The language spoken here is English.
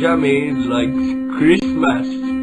jammies like Christmas.